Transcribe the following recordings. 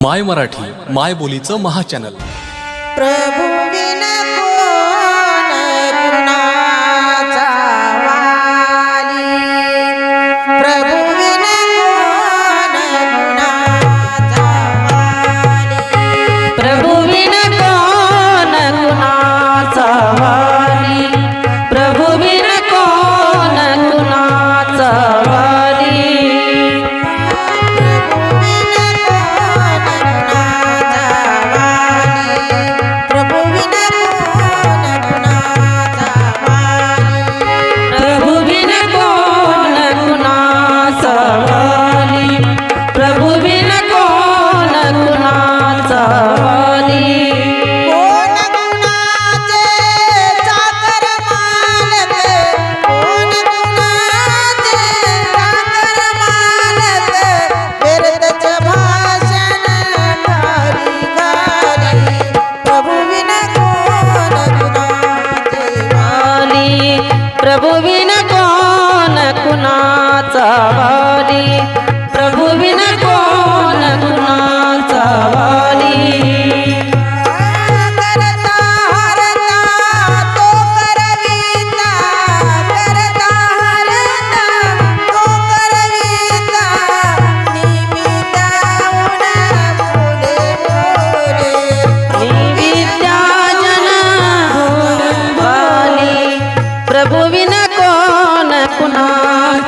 माय मराठी माय बोलीचं महाचॅनल प्रभू ಪ್ರಭುವಿ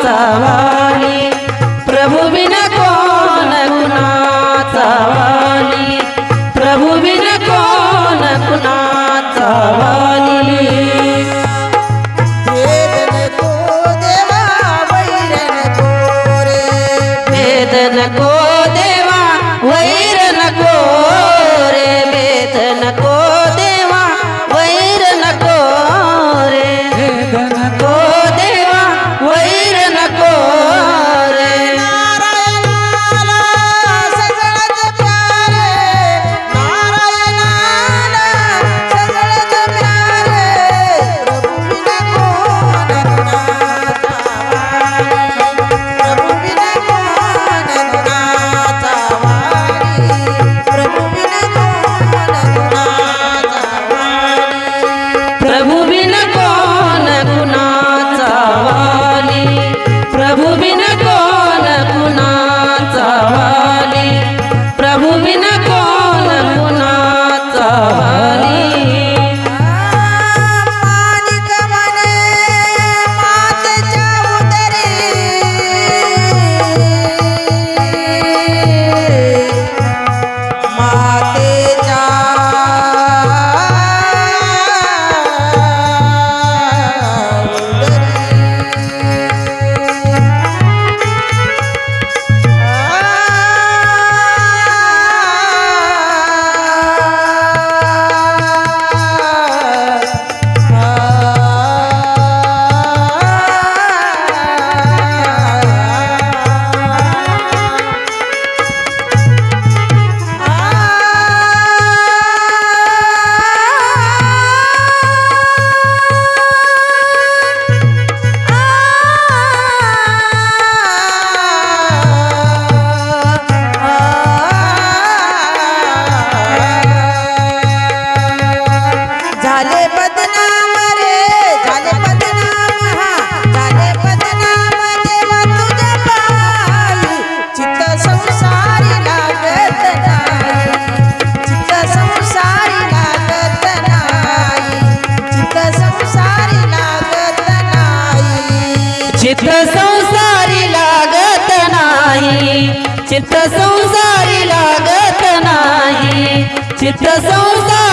বাঁচাবা चित्त संसारी लागत नाही. चित्त संसार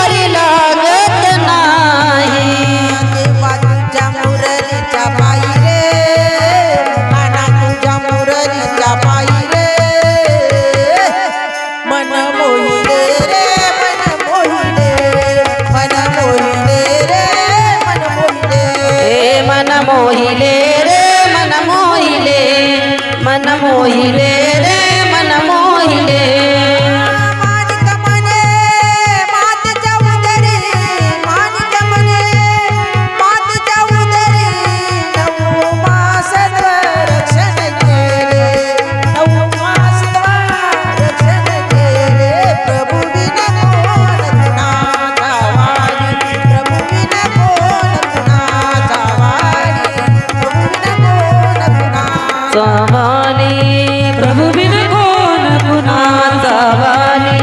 कुणाचा वाली प्रभू बिन कोण कुणाचा वाली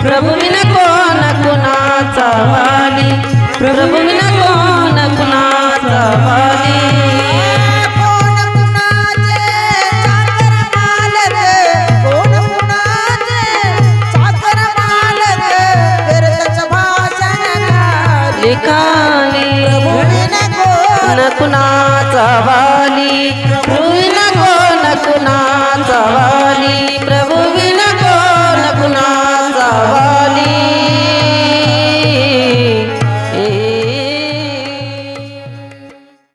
प्रभू बिन कोण कुणाचा वाली प्रभू बिन कोण कुणाचा वाली लेखानी कुणाचा? वाली